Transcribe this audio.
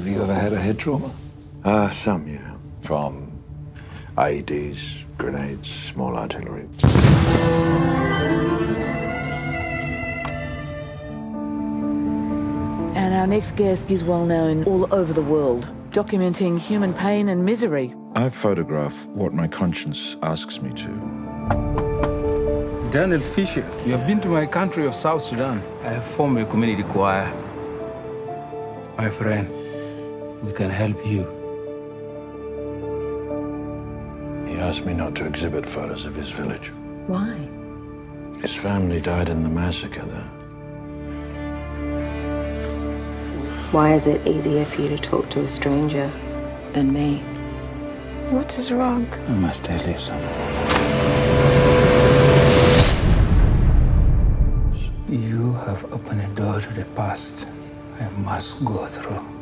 Have you ever had a head trauma? Uh, some, yeah. From? IEDs, grenades, small artillery. And our next guest is well known all over the world, documenting human pain and misery. I photograph what my conscience asks me to. Daniel Fisher, you have been to my country of South Sudan. I have formed a community choir. My friend, we can help you. He asked me not to exhibit photos of his village. Why? His family died in the massacre there. Why is it easier for you to talk to a stranger than me? What is wrong? I must tell you something. You have opened a door to the past I must go through.